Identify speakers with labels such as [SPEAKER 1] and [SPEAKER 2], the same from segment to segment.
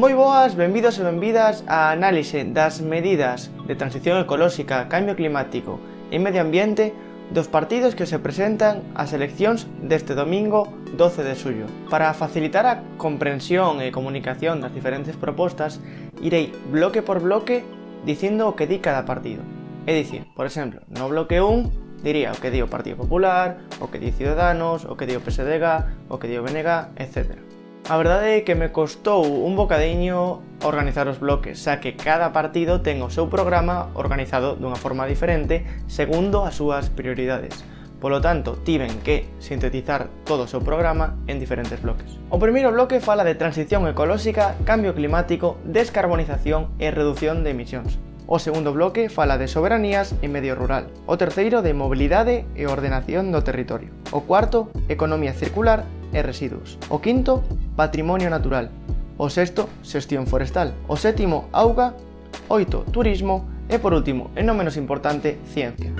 [SPEAKER 1] Moi boas, benvidos e benvidas á análise das medidas de transición ecolóxica, cambio climático e medio ambiente dos partidos que se presentan ás eleccións deste domingo 12 de xullo. Para facilitar a comprensión e comunicación das diferentes propostas, irei bloque por bloque dicindo o que di cada partido. É dicir, por exemplo, no bloque 1 diría o que di o Partido Popular, o que di Ciudadanos, o que di o PSDG, o que di o BNG, etcétera. A verdade é que me costou un bocadiño organizar os bloques, xa que cada partido ten o seu programa organizado dunha forma diferente segundo as súas prioridades. Polo tanto, tiven que sintetizar todo o seu programa en diferentes bloques. O primeiro bloque fala de transición ecolóxica, cambio climático, descarbonización e reducción de emisións. O segundo bloque fala de soberanías e medio rural. O terceiro de mobilidade e ordenación do territorio. O cuarto, economía circular e residuos. O quinto, patrimonio natural. O sexto, xestión forestal. O sétimo, auga. Oito, turismo. E por último, e non menos importante, ciencia.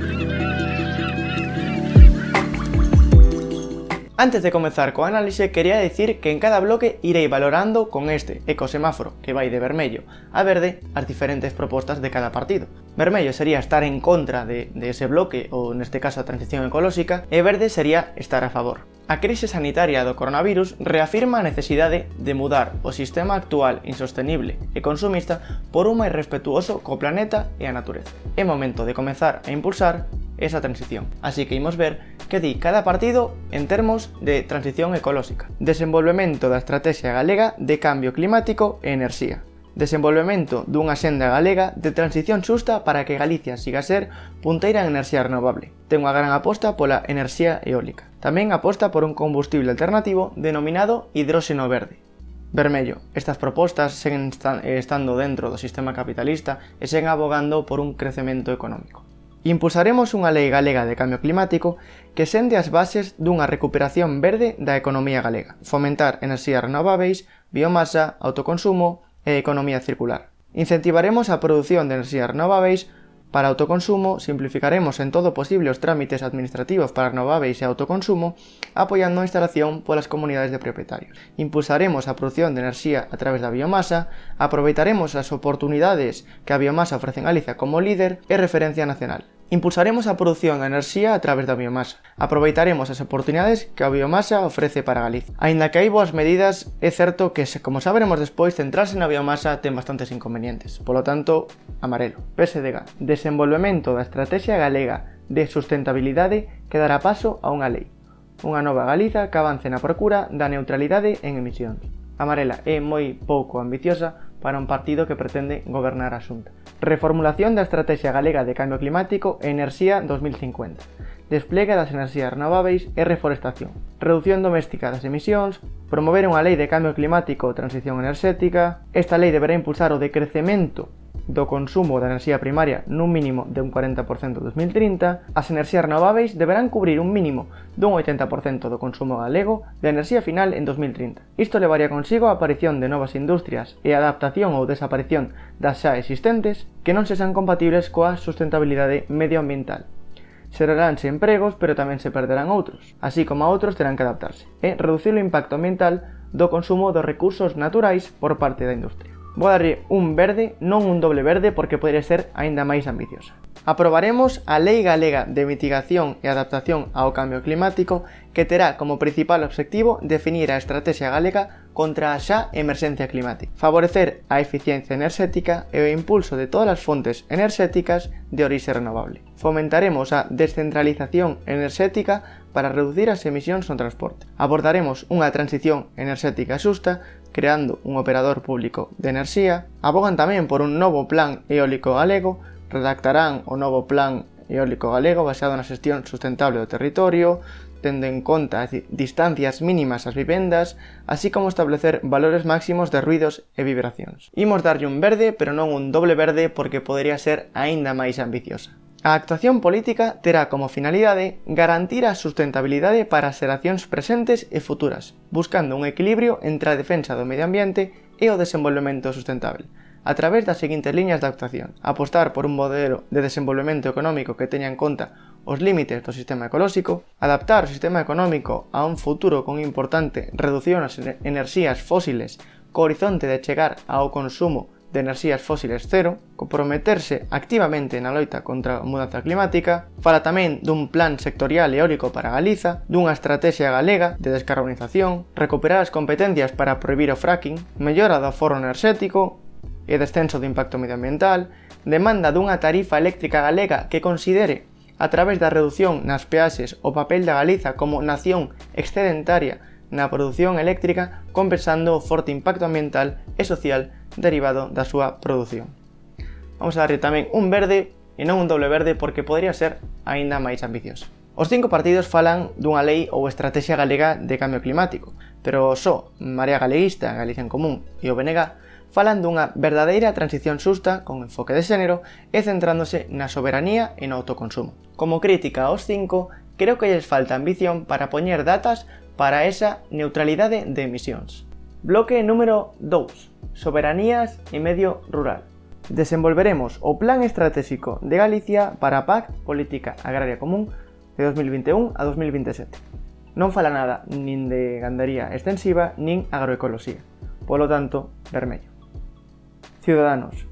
[SPEAKER 1] Antes de comezar co análise, quería decir que en cada bloque irei valorando con este ecosemáforo, que vai de vermello a verde, as diferentes propostas de cada partido. Vermello sería estar en contra de, de ese bloque, ou neste caso a transición ecolóxica, e verde sería estar a favor. A crise sanitaria do coronavirus reafirma a necesidade de mudar o sistema actual insostenible e consumista por un máis respetuoso co planeta e a natureza. É momento de comezar a impulsar esa transición. Así que imos ver que di cada partido en termos de transición ecolóxica. Desenvolvemento da Estrategia Galega de Cambio Climático e Enerxía. Desenvolvemento dunha xenda galega de transición xusta para que Galicia siga a ser punteira en enerxía renovable. Ten unha gran aposta pola enerxía eólica. Tamén aposta por un combustible alternativo denominado hidróxeno verde. Vermello, estas propostas seguen eh, estando dentro do sistema capitalista e seguen abogando por un crecemento económico. Impulsaremos unha lei galega de cambio climático que sende as bases dunha recuperación verde da economía galega, fomentar enerxías renováveis, biomasa, autoconsumo e economía circular. Incentivaremos a produción de enerxías renováveis Para autoconsumo, simplificaremos en todo posible os trámites administrativos para renováveis e autoconsumo, apoiando a instalación polas comunidades de propietarios. Impulsaremos a produción de enerxía a través da biomasa, aproveitaremos as oportunidades que a biomasa ofrece en Galicia como líder e referencia nacional. Impulsaremos a produción de enerxía a través da biomasa. Aproveitaremos as oportunidades que a biomasa ofrece para Galicia. Aínda que hai boas medidas, é certo que, como saberemos despois, centrarse na biomasa ten bastantes inconvenientes. Polo tanto, amarelo. PSDG. Desenvolvemento da Estrategia Galega de Sustentabilidade que dará paso a unha lei. Unha nova Galiza que avance na procura da neutralidade en emisións. Amarela é moi pouco ambiciosa para un partido que pretende gobernar a xunta Reformulación da Estrategia Galega de Cambio Climático e Enerxía 2050 Despliegue das enerxías renováveis e reforestación Reducción doméstica das emisións Promover unha lei de cambio climático ou transición enerxética. Esta lei deberá impulsar o decrecemento do consumo da enerxía primaria nun mínimo de un 40% en 2030, as enerxías renováveis deberán cubrir un mínimo dun 80% do consumo galego de enerxía final en 2030. Isto levaría consigo a aparición de novas industrias e a adaptación ou desaparición das xa existentes que non sexan compatibles coa sustentabilidade medioambiental xeraránse empregos, pero tamén se perderán outros, así como outros terán que adaptarse, e reducir o impacto ambiental do consumo dos recursos naturais por parte da industria. Vou darlle un verde, non un doble verde, porque poderia ser aínda máis ambiciosa. Aprobaremos a Lei Galega de Mitigación e Adaptación ao Cambio Climático que terá como principal obxectivo definir a estrategia galega contra a xa emerxencia climática, favorecer a eficiencia enerxética e o impulso de todas as fontes enerxéticas de orixe renovable. Fomentaremos a descentralización enerxética para reducir as emisións no transporte. Abordaremos unha transición enerxética xusta creando un operador público de enerxía, abogan tamén por un novo plan eólico galego, redactarán o novo plan eólico galego baseado na xestión sustentable do territorio, tendo en conta as distancias mínimas ás vivendas, así como establecer valores máximos de ruidos e vibracións. Imos darlle un verde, pero non un doble verde porque podería ser aínda máis ambiciosa. A actuación política terá como finalidade garantir a sustentabilidade para as xeracións presentes e futuras, buscando un equilibrio entre a defensa do medio ambiente e o desenvolvemento sustentable, a través das seguintes liñas de actuación. Apostar por un modelo de desenvolvemento económico que teña en conta os límites do sistema ecolóxico, adaptar o sistema económico a un futuro con importante reducción ás enerxías fósiles co horizonte de chegar ao consumo de enerxías fósiles cero, comprometerse activamente na loita contra a mudanza climática, fala tamén dun plan sectorial eólico para Galiza, dunha estrategia galega de descarbonización, recuperar as competencias para prohibir o fracking, mellora do forro enerxético e descenso do impacto medioambiental, demanda dunha tarifa eléctrica galega que considere a través da reducción nas peaxes o papel da Galiza como nación excedentaria na produción eléctrica compensando o forte impacto ambiental e social derivado da súa produción. Vamos a darlle tamén un verde e non un doble verde porque podría ser aínda máis ambicioso. Os cinco partidos falan dunha lei ou estrategia galega de cambio climático, pero só Marea Galeguista, Galicia en Común e o BNG falan dunha verdadeira transición susta con enfoque de xénero e centrándose na soberanía e no autoconsumo. Como crítica aos cinco, creo que lles falta ambición para poñer datas para esa neutralidade de emisións. Bloque número 2. Soberanías e medio rural. Desenvolveremos o Plan Estratégico de Galicia para a PAC Política Agraria Común de 2021 a 2027. Non fala nada nin de gandaría extensiva nin agroecoloxía. Polo tanto, vermello. Ciudadanos.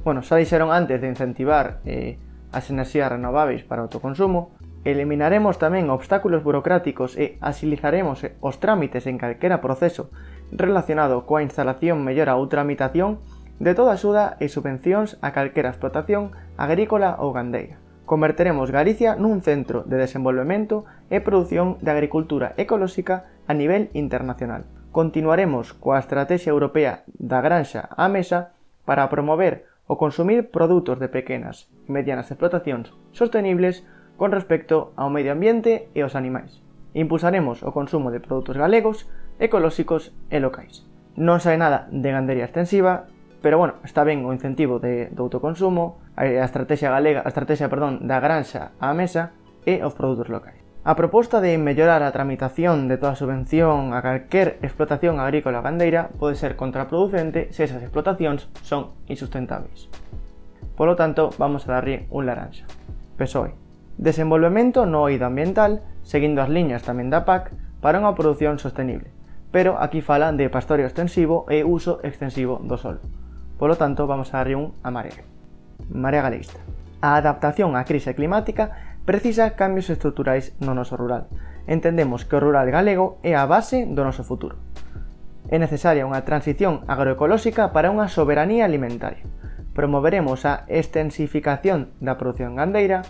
[SPEAKER 1] Bueno, xa dixeron antes de incentivar eh, as enerxías renováveis para autoconsumo, Eliminaremos tamén obstáculos burocráticos e asilizaremos eh, os trámites en calquera proceso relacionado coa instalación, mellora ou tramitación de toda axuda e subvencións a calquera explotación agrícola ou gandeira. Converteremos Galicia nun centro de desenvolvemento e produción de agricultura ecolóxica a nivel internacional. Continuaremos coa Estrategia Europea da Granxa á Mesa para promover o consumir produtos de pequenas e medianas explotacións sostenibles con respecto ao medio ambiente e aos animais. Impulsaremos o consumo de produtos galegos, ecolóxicos e locais. Non sai nada de gandería extensiva, pero bueno, está ben o incentivo de, do autoconsumo, a estrategia galega, a estrategia, perdón, da granxa á mesa e os produtos locais. A proposta de mellorar a tramitación de toda subvención a calquer explotación agrícola gandeira pode ser contraproducente se esas explotacións son insustentables. Por lo tanto, vamos a darlle un laranxa. PSOE. Desenvolvemento no oído ambiental, seguindo as liñas tamén da PAC, para unha produción sostenible, pero aquí falan de pastoreo extensivo e uso extensivo do sol. Polo tanto, vamos a darlle un amarelo. Marea galeísta. A adaptación á crise climática precisa cambios estruturais no noso rural. Entendemos que o rural galego é a base do noso futuro. É necesaria unha transición agroecolóxica para unha soberanía alimentaria. Promoveremos a extensificación da produción gandeira,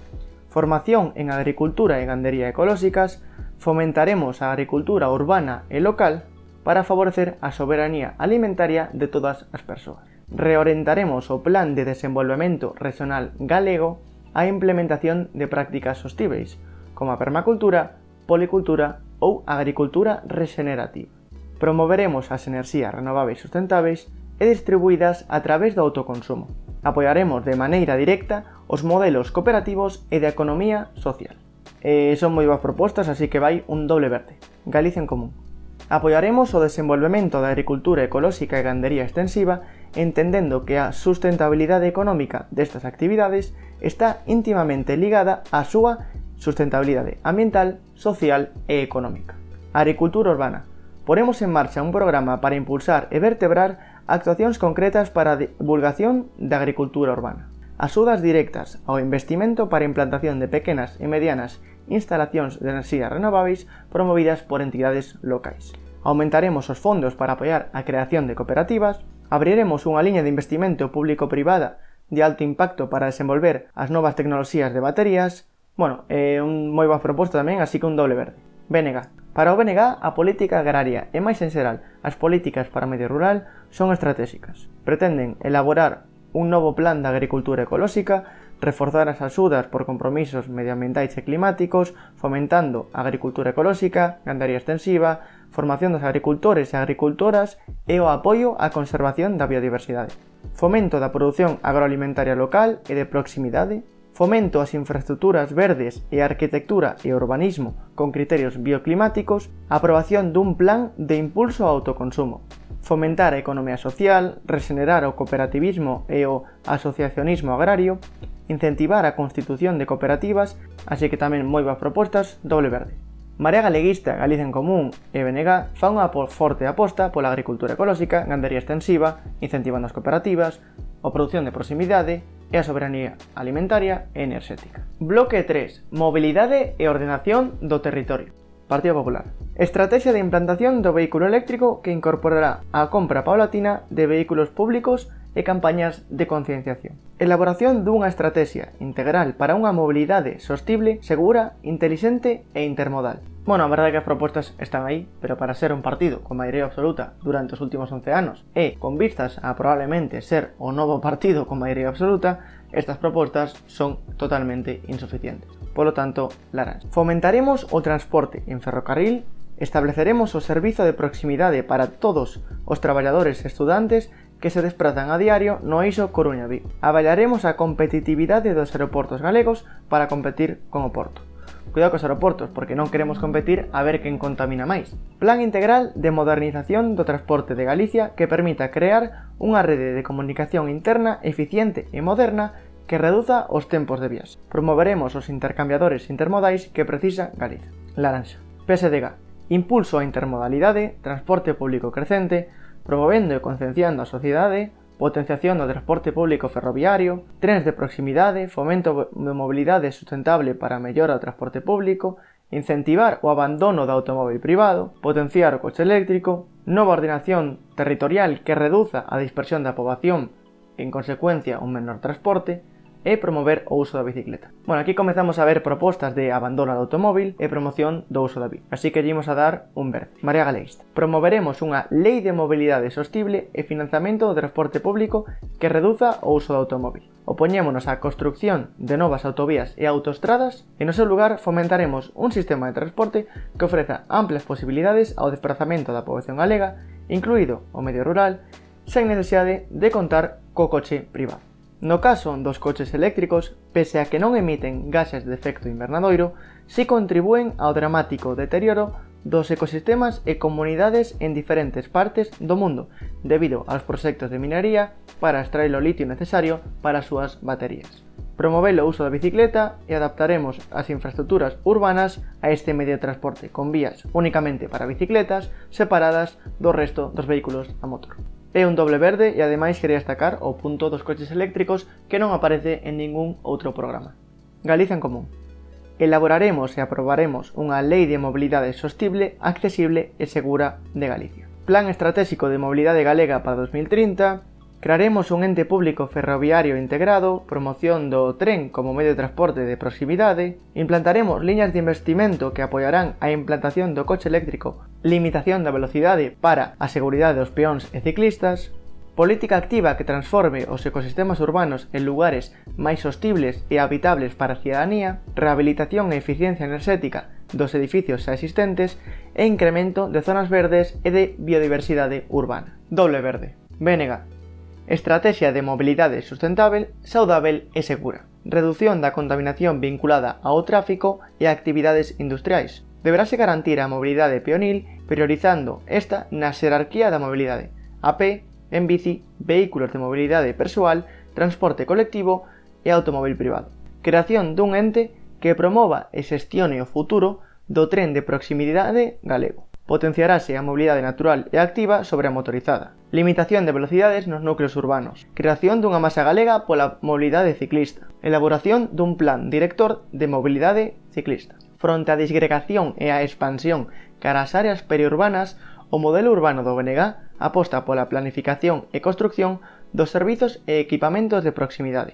[SPEAKER 1] formación en agricultura e gandería ecolóxicas, fomentaremos a agricultura urbana e local para favorecer a soberanía alimentaria de todas as persoas. Reorientaremos o Plan de Desenvolvemento Regional Galego á implementación de prácticas sostíveis, como a permacultura, policultura ou agricultura regenerativa. Promoveremos as enerxías renovables sustentáveis e distribuídas a través do autoconsumo. Apoiaremos de maneira directa os modelos cooperativos e de economía social. E son moi boas propostas, así que vai un doble verde. Galicia en común. Apoiaremos o desenvolvemento da agricultura ecolóxica e gandería extensiva entendendo que a sustentabilidade económica destas actividades está íntimamente ligada á súa sustentabilidade ambiental, social e económica. Agricultura urbana. Poremos en marcha un programa para impulsar e vertebrar actuacións concretas para a divulgación da agricultura urbana. Axudas directas ao investimento para implantación de pequenas e medianas instalacións de enerxía renováveis promovidas por entidades locais. Aumentaremos os fondos para apoiar a creación de cooperativas, abriremos unha liña de investimento público-privada de alto impacto para desenvolver as novas tecnoloxías de baterías, bueno, é eh, un moi boa proposta tamén, así que un doble verde. Bénega. Para o BNG, a política agraria e máis en xeral as políticas para medio rural son estratégicas. Pretenden elaborar un novo plan de agricultura ecolóxica, reforzar as axudas por compromisos medioambientais e climáticos, fomentando a agricultura ecolóxica, gandaría extensiva, formación dos agricultores e agricultoras e o apoio á conservación da biodiversidade. Fomento da produción agroalimentaria local e de proximidade, fomento ás infraestructuras verdes e a arquitectura e urbanismo con criterios bioclimáticos, aprobación dun plan de impulso ao autoconsumo fomentar a economía social, regenerar o cooperativismo e o asociacionismo agrario, incentivar a constitución de cooperativas, así que tamén moi boas propostas doble verde. Marea Galeguista, Galicia en Común e BNG fan unha forte aposta pola agricultura ecolóxica, gandería extensiva, incentivando as cooperativas, a produción de proximidade e a soberanía alimentaria e enerxética. Bloque 3. Mobilidade e ordenación do territorio. Partido Popular. Estrategia de implantación do vehículo eléctrico que incorporará a compra paulatina de vehículos públicos e campañas de concienciación. Elaboración dunha estrategia integral para unha mobilidade sostible, segura, intelixente e intermodal. Bueno, a verdade é que as propostas están aí, pero para ser un partido con maioría absoluta durante os últimos 11 anos e con vistas a probablemente ser o novo partido con maioría absoluta, estas propostas son totalmente insuficientes por lo tanto, Laras. Fomentaremos o transporte en ferrocarril, estableceremos o servizo de proximidade para todos os traballadores e estudantes que se desprazan a diario no Eixo Coruña Vigo. Avaliaremos a competitividade dos aeroportos galegos para competir con o Porto. Cuidado cos aeroportos, porque non queremos competir a ver quen contamina máis. Plan integral de modernización do transporte de Galicia que permita crear unha rede de comunicación interna eficiente e moderna que reduza os tempos de vías. Promoveremos os intercambiadores intermodais que precisa Galiza. Laranxa. PSDG. Impulso á intermodalidade, transporte público crecente, promovendo e concienciando a sociedade, potenciación do transporte público ferroviario, trens de proximidade, fomento de mobilidade sustentable para mellora o transporte público, incentivar o abandono do automóvil privado, potenciar o coche eléctrico, nova ordenación territorial que reduza a dispersión da poboación en consecuencia un menor transporte, e promover o uso da bicicleta. Bueno, aquí comezamos a ver propostas de abandono do automóvil e promoción do uso da bici. Así que lleimos a dar un verde. Marea Galeista. Promoveremos unha lei de mobilidade sostible e financiamento do transporte público que reduza o uso do automóvil. Opoñémonos á construcción de novas autovías e autoestradas e no seu lugar fomentaremos un sistema de transporte que ofreza amplias posibilidades ao desplazamento da poboación galega, incluído o medio rural, sen necesidade de contar co coche privado. No caso dos coches eléctricos, pese a que non emiten gases de efecto invernadoiro, si contribúen ao dramático deterioro dos ecosistemas e comunidades en diferentes partes do mundo, debido aos proxectos de minería para extraer o litio necesario para as súas baterías. Promover o uso da bicicleta e adaptaremos as infraestructuras urbanas a este medio de transporte con vías únicamente para bicicletas separadas do resto dos vehículos a motor. É un doble verde e ademais quería destacar o punto dos coches eléctricos que non aparece en ningún outro programa. Galiza en Común. Elaboraremos e aprobaremos unha lei de mobilidade sostible, accesible e segura de Galicia. Plan estratégico de mobilidade galega para 2030, Crearemos un ente público ferroviario integrado, promoción do tren como medio de transporte de proximidade, implantaremos liñas de investimento que apoiarán a implantación do coche eléctrico, limitación da velocidade para a seguridade dos peóns e ciclistas, política activa que transforme os ecosistemas urbanos en lugares máis hostibles e habitables para a cidadanía, rehabilitación e eficiencia enerxética dos edificios xa existentes e incremento de zonas verdes e de biodiversidade urbana. Doble verde. Vénega, Estrategia de mobilidade sustentável, saudável e segura. Redución da contaminación vinculada ao tráfico e a actividades industriais. Deberase garantir a mobilidade peonil priorizando esta na xerarquía da mobilidade. A pé, en bici, vehículos de mobilidade persoal, transporte colectivo e automóvil privado. Creación dun ente que promova e xestione o futuro do tren de proximidade galego potenciarase a mobilidade natural e activa sobre a motorizada. Limitación de velocidades nos núcleos urbanos. Creación dunha masa galega pola mobilidade ciclista. Elaboración dun plan director de mobilidade ciclista. Fronte á disgregación e á expansión cara ás áreas periurbanas, o modelo urbano do BNG aposta pola planificación e construcción dos servizos e equipamentos de proximidade.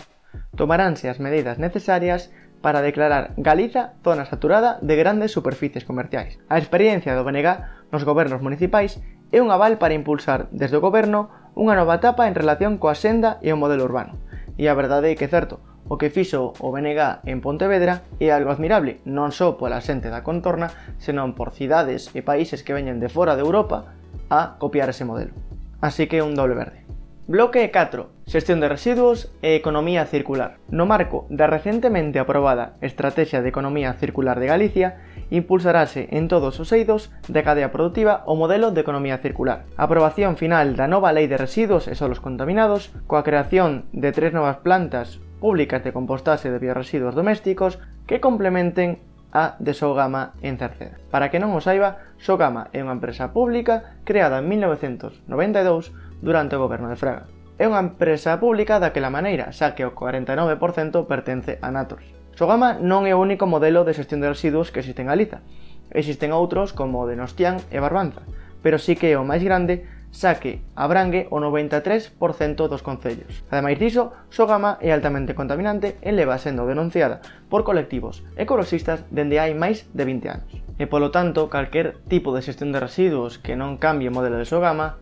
[SPEAKER 1] Tomaránse as medidas necesarias para declarar Galiza zona saturada de grandes superficies comerciais. A experiencia do BNG nos gobernos municipais é un aval para impulsar desde o goberno unha nova etapa en relación coa senda e o modelo urbano. E a verdade é que é certo, o que fixo o BNG en Pontevedra é algo admirable, non só pola xente da contorna, senón por cidades e países que veñen de fora de Europa a copiar ese modelo. Así que un doble verde. Bloque 4. Xestión de residuos e economía circular. No marco da recentemente aprobada Estrategia de Economía Circular de Galicia, impulsarase en todos os eidos da cadea productiva o modelo de economía circular. A aprobación final da nova Lei de Residuos e Solos Contaminados, coa creación de tres novas plantas públicas de compostaxe de bioresiduos domésticos que complementen a de Sogama en Cerceda. Para que non o saiba, Sogama é unha empresa pública creada en 1992 durante o goberno de Fraga. É unha empresa pública daquela maneira, xa que o 49% pertence a Natos. Sogama non é o único modelo de xestión de residuos que existe en Galiza. Existen outros como o de Nostián e Barbanza, pero sí que é o máis grande xa que abrangue o 93% dos concellos. Ademais diso, Sogama é altamente contaminante e leva sendo denunciada por colectivos ecoloxistas dende hai máis de 20 anos. E polo tanto, calquer tipo de xestión de residuos que non cambie o modelo de Sogama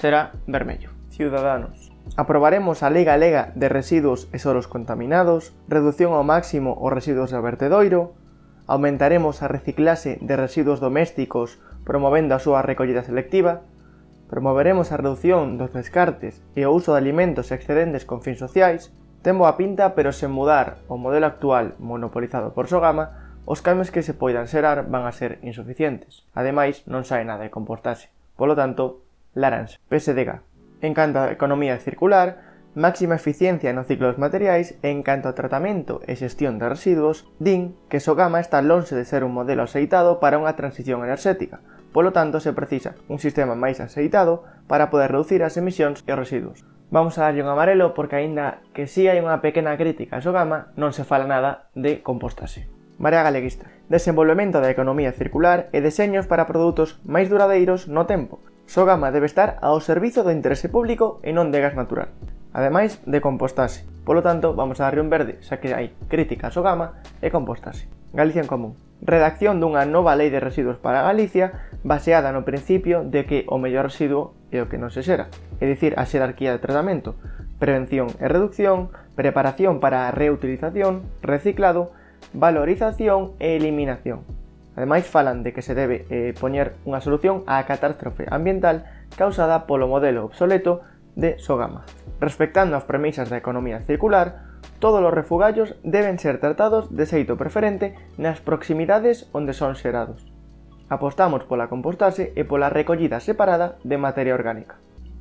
[SPEAKER 1] será vermello. Ciudadanos. Aprobaremos a Lei Galega de Residuos e Soros Contaminados, reducción ao máximo os residuos do vertedoiro, aumentaremos a reciclase de residuos domésticos promovendo a súa recollida selectiva, promoveremos a reducción dos descartes e o uso de alimentos excedentes con fins sociais, Ten boa pinta, pero sen mudar o modelo actual monopolizado por Sogama, os cambios que se poidan xerar van a ser insuficientes. Ademais, non sae nada de comportarse. Polo tanto, Laranx, PSDG. En canto a economía circular, máxima eficiencia no ciclo dos materiais en canto a tratamento e xestión de residuos, din que Sogama está lonxe de ser un modelo aceitado para unha transición enerxética, polo tanto se precisa un sistema máis aceitado para poder reducir as emisións e os residuos. Vamos a darlle un amarelo porque aínda que si sí hai unha pequena crítica a Sogama, non se fala nada de compostase. Marea Galeguista. Desenvolvemento da economía circular e deseños para produtos máis duradeiros no tempo, Sogama debe estar ao servizo do interese público e non de gas natural, ademais de compostase. Polo tanto, vamos a darle un verde, xa que hai crítica a Sogama e compostase. Galicia en Común. Redacción dunha nova lei de residuos para Galicia baseada no principio de que o mellor residuo é o que non se xera, é dicir, a xerarquía de tratamento, prevención e reducción, preparación para a reutilización, reciclado, valorización e eliminación. Ademais falan de que se debe eh, poñer unha solución á catástrofe ambiental causada polo modelo obsoleto de Sogama. Respectando as premisas da economía circular, todos os refugallos deben ser tratados de xeito preferente nas proximidades onde son xerados. Apostamos pola compostase e pola recollida separada de materia orgánica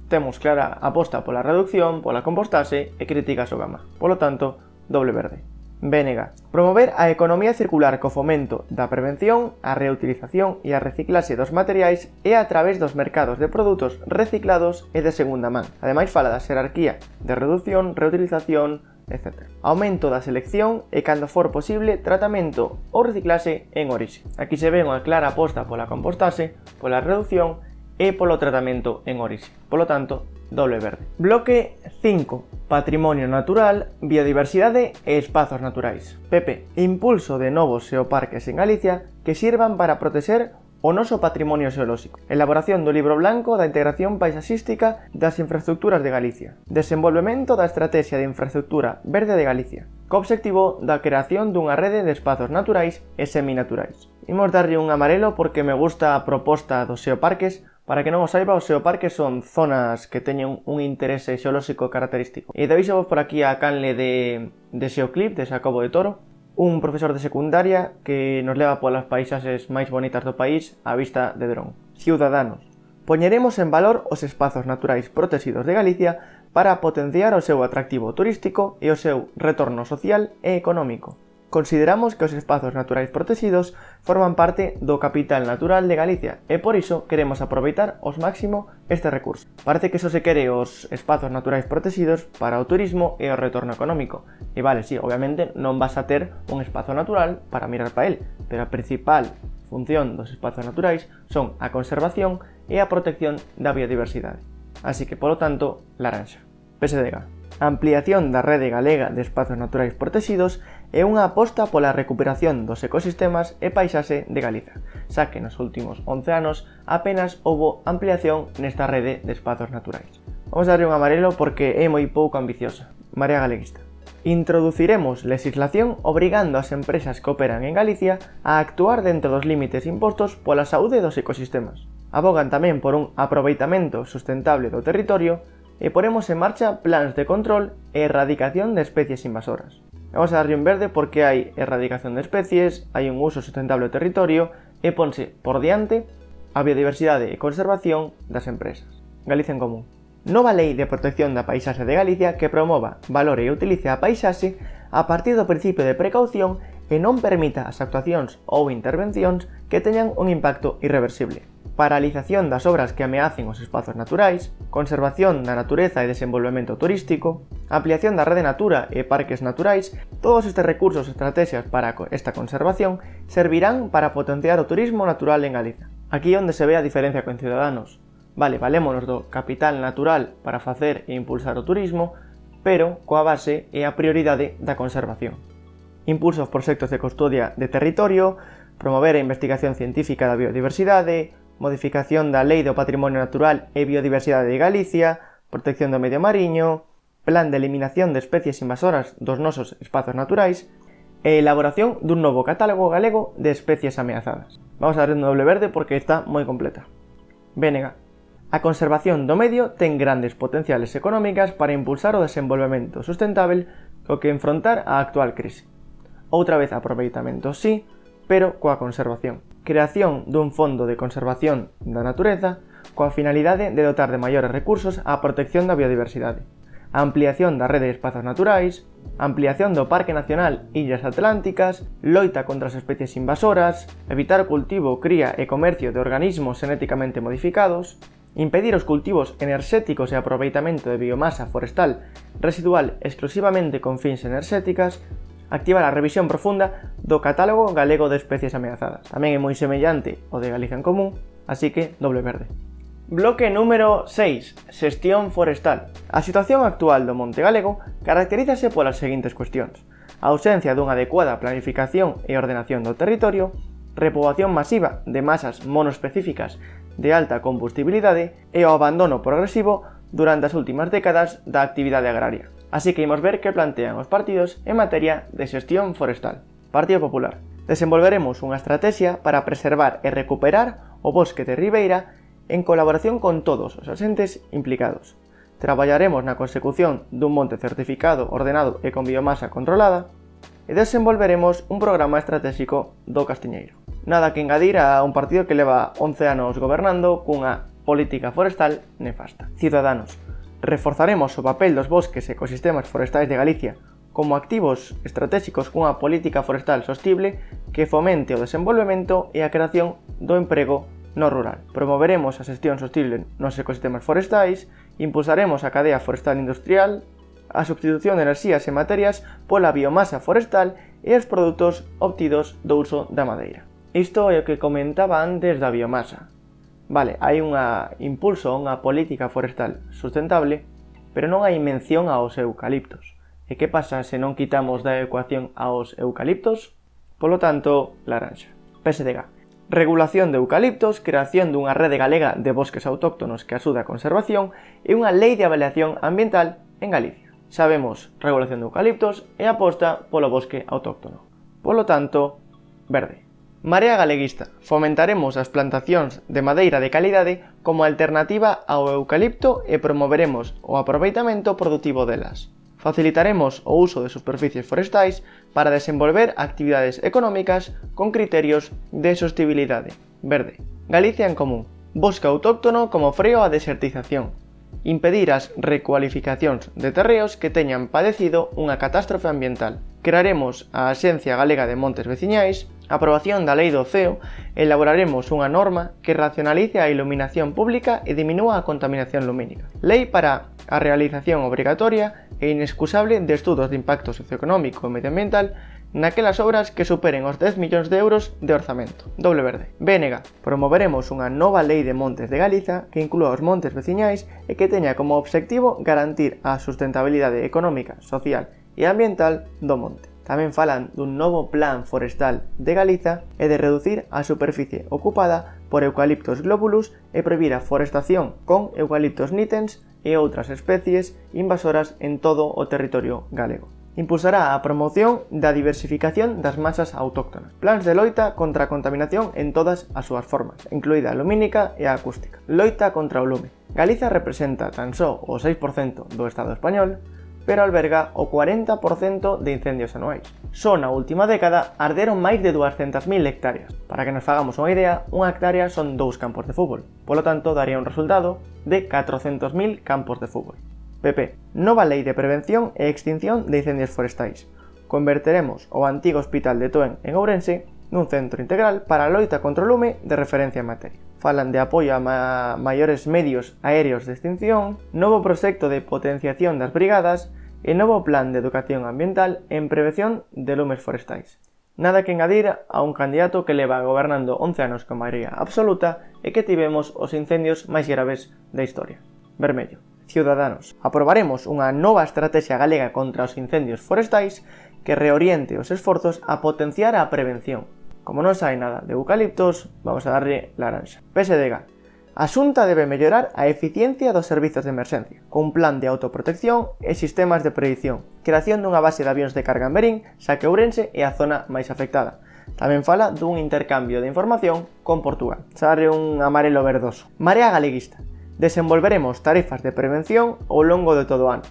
[SPEAKER 1] temos clara aposta pola reducción, pola compostase e críticas ao gama. Polo tanto, doble verde. Vénega. Promover a economía circular co fomento da prevención, a reutilización e a reciclase dos materiais e a través dos mercados de produtos reciclados e de segunda man. Ademais fala da xerarquía de reducción, reutilización, etc. Aumento da selección e, cando for posible, tratamento ou reciclase en orixe. Aquí se ve unha clara aposta pola compostase, pola reducción e polo tratamento en orixe. Polo tanto, doble verde. Bloque 5 patrimonio natural, biodiversidade e espazos naturais. PP, impulso de novos xeoparques en Galicia que sirvan para protecer o noso patrimonio xeolóxico. Elaboración do libro blanco da integración paisaxística das infraestructuras de Galicia. Desenvolvemento da estrategia de infraestructura verde de Galicia. Co obxectivo da creación dunha rede de espazos naturais e seminaturais. Imos darlle un amarelo porque me gusta a proposta dos xeoparques Para que non o saiba, os xeoparques son zonas que teñen un interese xeolóxico característico. E deis vos por aquí a canle de, de Xeoclip, de Xacobo de Toro, un profesor de secundaria que nos leva polas paisaxes máis bonitas do país á vista de dron. Ciudadanos, poñeremos en valor os espazos naturais protegidos de Galicia para potenciar o seu atractivo turístico e o seu retorno social e económico. Consideramos que os espazos naturais protegidos forman parte do capital natural de Galicia e por iso queremos aproveitar os máximo este recurso. Parece que só se quere os espazos naturais protegidos para o turismo e o retorno económico. E vale, si, sí, obviamente non vas a ter un espazo natural para mirar para el, pero a principal función dos espazos naturais son a conservación e a protección da biodiversidade. Así que, polo tanto, laranxa. PSDG ampliación da Rede Galega de Espazos Naturais Protegidos e unha aposta pola recuperación dos ecosistemas e paisaxe de Galiza, xa que nos últimos 11 anos apenas houbo ampliación nesta rede de espazos naturais. Vamos darlle un amarelo porque é moi pouco ambiciosa. Marea Galeguista. Introduciremos legislación obrigando as empresas que operan en Galicia a actuar dentro dos límites impostos pola saúde dos ecosistemas. Abogan tamén por un aproveitamento sustentable do territorio e poremos en marcha plans de control e erradicación de especies invasoras. Vamos a darlle un verde porque hai erradicación de especies, hai un uso sustentable do territorio e ponse por diante a biodiversidade e conservación das empresas. Galicia en Común. Nova lei de protección da paisaxe de Galicia que promova, valore e utilice a paisaxe a partir do principio de precaución e non permita as actuacións ou intervencións que teñan un impacto irreversible paralización das obras que ameacen os espazos naturais, conservación da natureza e desenvolvemento turístico, ampliación da rede natura e parques naturais, todos estes recursos e estrategias para esta conservación servirán para potenciar o turismo natural en Galiza. Aquí onde se ve a diferencia con Ciudadanos. Vale, valémonos do capital natural para facer e impulsar o turismo, pero coa base e a prioridade da conservación. Impulso aos proxectos de custodia de territorio, promover a investigación científica da biodiversidade, modificación da Lei do Patrimonio Natural e Biodiversidade de Galicia, protección do medio mariño, plan de eliminación de especies invasoras dos nosos espazos naturais e elaboración dun novo catálogo galego de especies ameazadas. Vamos a dar un doble verde porque está moi completa. Vénega. A conservación do medio ten grandes potenciales económicas para impulsar o desenvolvemento sustentável co que enfrontar a actual crise. Outra vez aproveitamento sí, pero coa conservación. Creación dun fondo de conservación da natureza coa finalidade de dotar de maiores recursos á protección da biodiversidade. Ampliación da rede de espazos naturais, ampliación do Parque Nacional Illas Atlánticas, loita contra as especies invasoras, evitar o cultivo, cría e comercio de organismos genéticamente modificados, impedir os cultivos enerxéticos e aproveitamento de biomasa forestal residual exclusivamente con fins enerxéticas, activa a revisión profunda do catálogo galego de especies ameazadas. Tamén é moi semellante ao de Galicia en Común, así que doble verde. Bloque número 6. Xestión forestal. A situación actual do monte galego caracterízase polas seguintes cuestións. A ausencia dunha adecuada planificación e ordenación do territorio, repobación masiva de masas monoespecíficas de alta combustibilidade e o abandono progresivo durante as últimas décadas da actividade agraria. Así que imos ver que plantean os partidos en materia de xestión forestal. Partido Popular. Desenvolveremos unha estrategia para preservar e recuperar o bosque de Ribeira en colaboración con todos os asentes implicados. Traballaremos na consecución dun monte certificado, ordenado e con biomasa controlada e desenvolveremos un programa estratégico do Castiñeiro. Nada que engadir a un partido que leva 11 anos gobernando cunha política forestal nefasta. Ciudadanos, reforzaremos o papel dos bosques e ecosistemas forestais de Galicia como activos estratégicos cunha política forestal sostible que fomente o desenvolvemento e a creación do emprego no rural. Promoveremos a xestión sostible nos ecosistemas forestais, impulsaremos a cadea forestal industrial, a substitución de enerxías e materias pola biomasa forestal e os produtos obtidos do uso da madeira. Isto é o que comentaba antes da biomasa. Vale, hai unha impulso a unha política forestal sustentable, pero non hai mención aos eucaliptos. E que pasa se non quitamos da ecuación aos eucaliptos? Polo tanto, laranxa. PSDG. Regulación de eucaliptos, creación dunha rede galega de bosques autóctonos que axuda a conservación e unha lei de avaliación ambiental en Galicia. Sabemos regulación de eucaliptos e aposta polo bosque autóctono. Polo tanto, verde. Marea Galeguista. Fomentaremos as plantacións de madeira de calidade como alternativa ao eucalipto e promoveremos o aproveitamento produtivo delas. Facilitaremos o uso de superficies forestais para desenvolver actividades económicas con criterios de sostibilidade. Verde. Galicia en común. Bosque autóctono como freo á desertización. Impedir as recualificacións de terreos que teñan padecido unha catástrofe ambiental. Crearemos a Axencia Galega de Montes Veciñais aprobación da Lei do CEO, elaboraremos unha norma que racionalice a iluminación pública e diminúa a contaminación lumínica. Lei para a realización obrigatoria e inexcusable de estudos de impacto socioeconómico e medioambiental naquelas obras que superen os 10 millóns de euros de orzamento. Doble verde. BNG. Promoveremos unha nova lei de montes de Galiza que inclúa os montes veciñais e que teña como obxectivo garantir a sustentabilidade económica, social e ambiental do monte tamén falan dun novo plan forestal de Galiza e de reducir a superficie ocupada por eucaliptos globulus e prohibir a forestación con eucaliptos nitens e outras especies invasoras en todo o territorio galego. Impulsará a promoción da diversificación das masas autóctonas, plans de loita contra a contaminación en todas as súas formas, incluída a lumínica e a acústica. Loita contra o lume. Galiza representa tan só o 6% do Estado español, pero alberga o 40% de incendios anuais. Só na última década arderon máis de 200.000 hectáreas. Para que nos fagamos unha idea, unha hectárea son dous campos de fútbol, polo tanto daría un resultado de 400.000 campos de fútbol. PP. Nova lei de prevención e extinción de incendios forestais. Converteremos o antigo hospital de Toen en Ourense nun centro integral para a loita contra o lume de referencia en materia. Falan de apoio a ma maiores medios aéreos de extinción, novo proxecto de potenciación das brigadas e novo plan de educación ambiental en prevención de lumes forestais. Nada que engadir a un candidato que leva gobernando 11 anos con maioría absoluta e que tivemos os incendios máis graves da historia. Vermello. Ciudadanos. Aprobaremos unha nova estrategia galega contra os incendios forestais que reoriente os esforzos a potenciar a prevención, Como non sai nada de eucaliptos, vamos a darlle laranxa. PSDG. A Xunta debe mellorar a eficiencia dos servizos de emerxencia, cun plan de autoprotección e sistemas de predicción, creación dunha base de avións de carga en Berín, xa que Ourense é a zona máis afectada. Tamén fala dun intercambio de información con Portugal. Sarre un amarelo verdoso. Marea Galeguista. Desenvolveremos tarefas de prevención ao longo de todo o ano.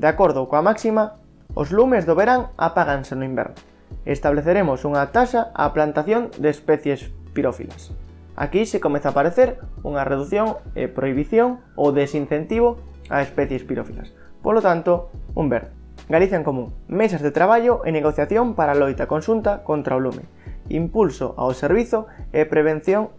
[SPEAKER 1] De acordo coa máxima, os lumes do verán apáganse no inverno estableceremos unha taxa á plantación de especies pirófilas. Aquí se comeza a aparecer unha reducción e prohibición ou desincentivo a especies pirófilas. Polo tanto, un verde. Galicia en común, mesas de traballo e negociación para a loita consunta contra o lume, impulso ao servizo e prevención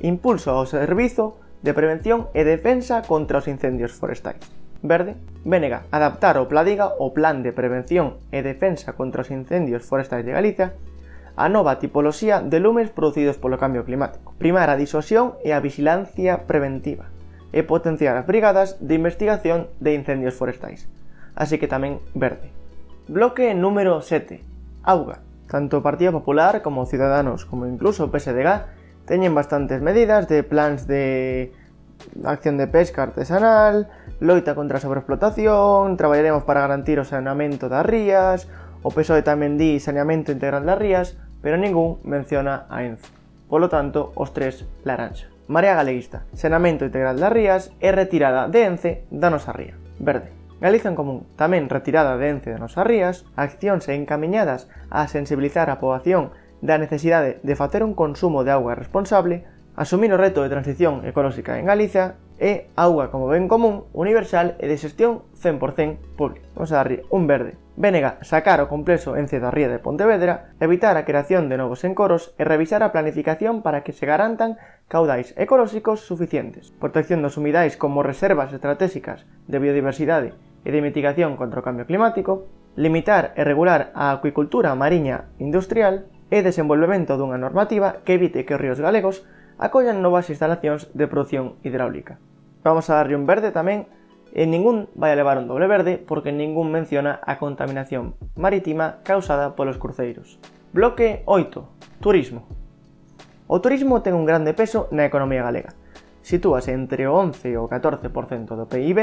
[SPEAKER 1] impulso ao servizo de prevención e defensa contra os incendios forestais verde, Vénega adaptar o Pladiga o Plan de Prevención e Defensa contra os Incendios Forestais de Galicia a nova tipoloxía de lumes producidos polo cambio climático, primar a disuasión e a vigilancia preventiva e potenciar as brigadas de investigación de incendios forestais, así que tamén verde. Bloque número 7. Auga. Tanto o Partido Popular como Ciudadanos como incluso o PSDG teñen bastantes medidas de plans de acción de pesca artesanal, loita contra a sobreexplotación, traballaremos para garantir o saneamento das rías, o PSOE tamén di saneamento integral das rías, pero ningún menciona a Enzo. Polo tanto, os tres laranxa. Marea Galeguista, saneamento integral das rías e retirada de Ence da nosa ría. Verde. Galiza en Común, tamén retirada de Ence da nosa rías, accións encaminhadas a sensibilizar a poboación da necesidade de facer un consumo de auga responsable, asumir o reto de transición ecolóxica en Galiza e auga, como ben común, universal e de xestión 100% pública. Vamos a darlle un verde. Venega sacar o complexo en Cedarría de Pontevedra, evitar a creación de novos encoros e revisar a planificación para que se garantan caudais ecolóxicos suficientes. Protección dos humidais como reservas estratégicas de biodiversidade e de mitigación contra o cambio climático, limitar e regular a acuicultura mariña industrial e desenvolvemento dunha normativa que evite que os ríos galegos acollan novas instalacións de produción hidráulica. Vamos a darlle un verde tamén e ningún vai a levar un doble verde porque ningún menciona a contaminación marítima causada polos cruceiros. Bloque 8. Turismo. O turismo ten un grande peso na economía galega. Sitúase entre o 11 e o 14% do PIB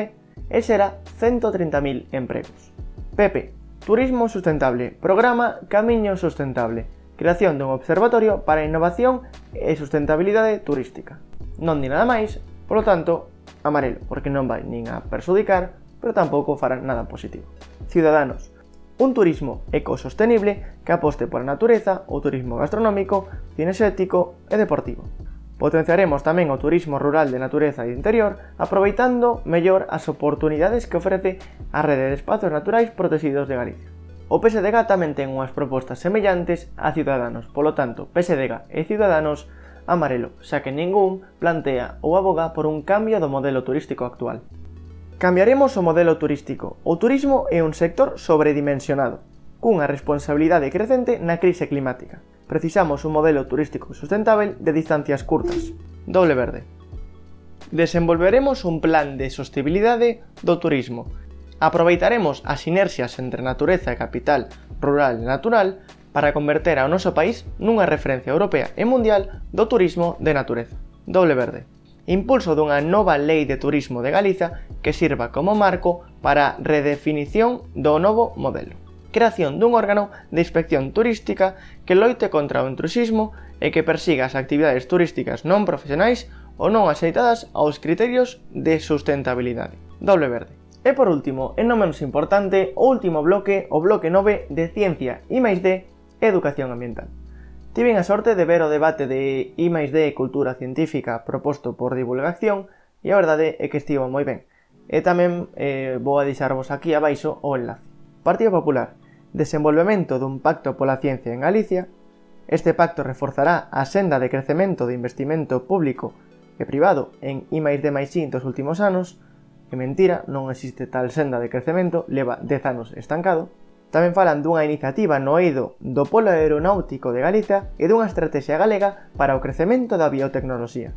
[SPEAKER 1] e será 130.000 empregos. Pepe, Turismo Sustentable, programa Camiño Sustentable, creación dun observatorio para a innovación e sustentabilidade turística. Non di nada máis, polo tanto, amarelo, porque non vai nin a persudicar, pero tampouco fará nada positivo. Ciudadanos, un turismo ecosostenible que aposte pola natureza, o turismo gastronómico, cinexético e deportivo. Potenciaremos tamén o turismo rural de natureza e de interior, aproveitando mellor as oportunidades que ofrece a rede de espazos naturais protegidos de Galicia. O PSDG tamén ten unhas propostas semellantes a Ciudadanos, polo tanto, PSDG e Ciudadanos amarelo, xa que ningún plantea ou aboga por un cambio do modelo turístico actual. Cambiaremos o modelo turístico. O turismo é un sector sobredimensionado, cunha responsabilidade crecente na crise climática. Precisamos un modelo turístico sustentável de distancias curtas. Doble verde. Desenvolveremos un plan de sostibilidade do turismo aproveitaremos as sinerxias entre natureza e capital rural e natural para converter ao noso país nunha referencia europea e mundial do turismo de natureza. Doble verde. Impulso dunha nova lei de turismo de Galiza que sirva como marco para a redefinición do novo modelo. Creación dun órgano de inspección turística que loite contra o intrusismo e que persiga as actividades turísticas non profesionais ou non axeitadas aos criterios de sustentabilidade. Doble verde. E por último, e non menos importante, o último bloque, o bloque 9 de Ciencia I máis D Educación Ambiental. Tiven a sorte de ver o debate de I máis D Cultura Científica proposto por divulgación e a verdade é que estivo moi ben. E tamén eh, vou a deixarvos aquí abaixo o enlace. Partido Popular, desenvolvemento dun pacto pola ciencia en Galicia, este pacto reforzará a senda de crecemento de investimento público e privado en I máis D máis I dos últimos anos, que mentira, non existe tal senda de crecemento, leva 10 anos estancado. Tamén falan dunha iniciativa no eido do polo aeronáutico de Galicia e dunha estrategia galega para o crecemento da biotecnoloxía.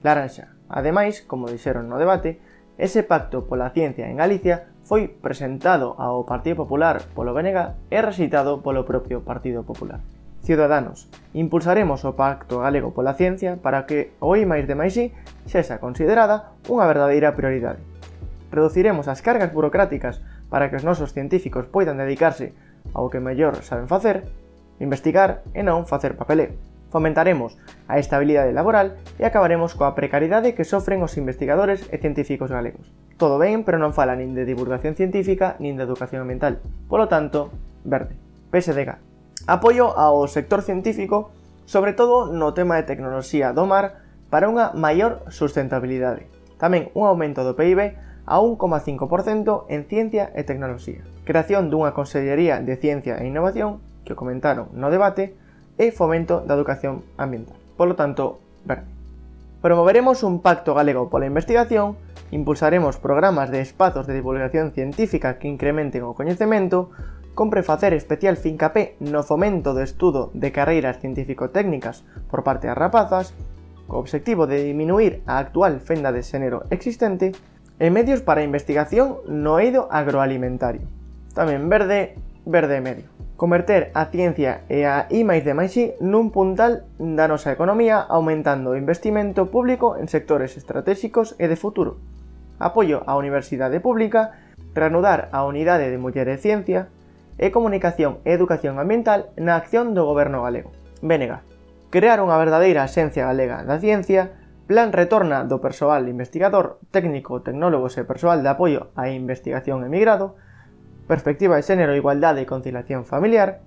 [SPEAKER 1] Laranxa, ademais, como dixeron no debate, ese pacto pola ciencia en Galicia foi presentado ao Partido Popular polo BNG e recitado polo propio Partido Popular. Ciudadanos, impulsaremos o Pacto Galego pola Ciencia para que o I máis de máis I sexa considerada unha verdadeira prioridade reduciremos as cargas burocráticas para que os nosos científicos poidan dedicarse ao que mellor saben facer, investigar e non facer papeleo. Fomentaremos a estabilidade laboral e acabaremos coa precariedade que sofren os investigadores e científicos galegos. Todo ben, pero non fala nin de divulgación científica nin de educación ambiental. Polo tanto, verde. PSDG. Apoio ao sector científico, sobre todo no tema de tecnoloxía do mar, para unha maior sustentabilidade. Tamén un aumento do PIB a 1,5% en Ciencia e Tecnoloxía. Creación dunha Consellería de Ciencia e Innovación, que comentaron no debate, e fomento da educación ambiental. Polo tanto, verde. Promoveremos un pacto galego pola investigación, impulsaremos programas de espazos de divulgación científica que incrementen o coñecemento, compre facer especial fincapé no fomento do estudo de carreiras científico-técnicas por parte das rapazas, co obxectivo de diminuir a actual fenda de xénero existente e medios para a investigación no eido agroalimentario. Tamén verde, verde e medio. Converter a ciencia e a I máis de máis I nun puntal da nosa economía aumentando o investimento público en sectores estratégicos e de futuro. Apoio á universidade pública, reanudar a unidade de muller e ciencia e comunicación e educación ambiental na acción do goberno galego. Vénega. Crear unha verdadeira esencia galega da ciencia plan retorna do persoal investigador, técnico, tecnólogos e persoal de apoio á investigación emigrado, perspectiva de xénero, igualdade e conciliación familiar,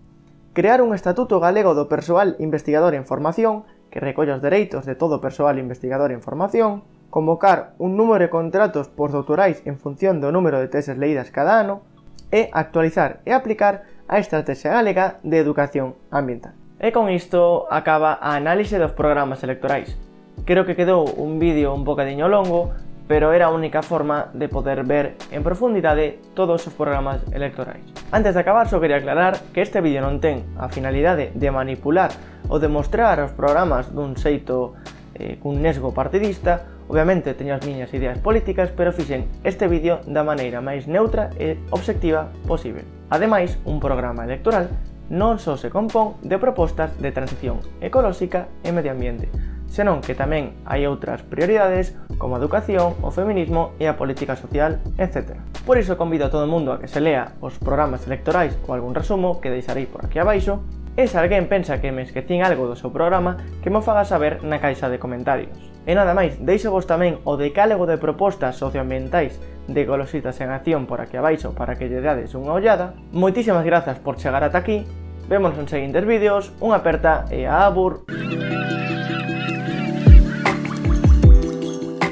[SPEAKER 1] crear un Estatuto Galego do Persoal Investigador en Formación que recolla os dereitos de todo persoal investigador en formación, convocar un número de contratos postdoctorais en función do número de teses leídas cada ano e actualizar e aplicar a Estrategia Galega de Educación Ambiental. E con isto acaba a análise dos programas electorais. Creo que quedou un vídeo un bocadiño longo, pero era a única forma de poder ver en profundidade todos os programas electorais. Antes de acabar, só quería aclarar que este vídeo non ten a finalidade de manipular ou de mostrar os programas dun xeito eh, cun nesgo partidista, obviamente teño as miñas ideas políticas, pero fixen este vídeo da maneira máis neutra e obxectiva posible. Ademais, un programa electoral non só se compón de propostas de transición ecolóxica e medio ambiente, senón que tamén hai outras prioridades como a educación, o feminismo e a política social, etc. Por iso convido a todo o mundo a que se lea os programas electorais ou algún resumo que deixarei por aquí abaixo E se alguén pensa que me esquecín algo do seu programa, que mo faga saber na caixa de comentarios. E nada máis, deixo vos tamén o decálogo de propostas socioambientais de Golositas en Acción por aquí abaixo para que lle dades unha ollada. Moitísimas grazas por chegar ata aquí, vémonos en seguintes vídeos, unha aperta e a abur...